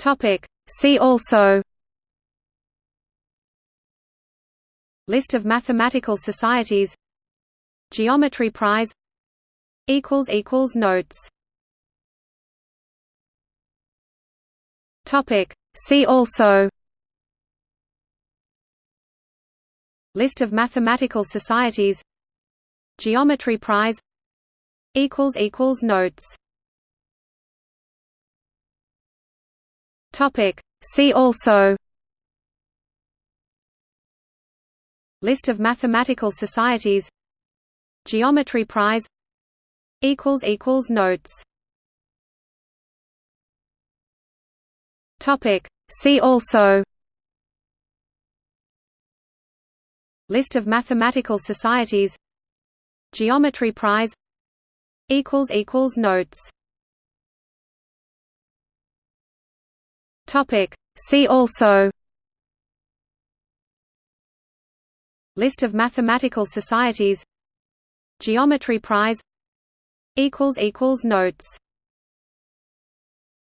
Topic. See also List of mathematical societies Geometry Prize Notes Topic. See also List of mathematical societies Geometry Prize Notes Topic. See also. List of mathematical societies. Geometry Prize. Notes. Topic. See also. List of mathematical societies. Geometry Prize. Equals Notes Topic. See also List of mathematical societies Geometry Prize Notes